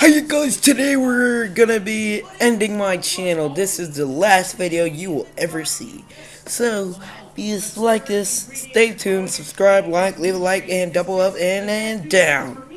Hey you guys, today we're gonna be ending my channel. This is the last video you will ever see. So, please like this, stay tuned, subscribe, like, leave a like, and double up and, and down.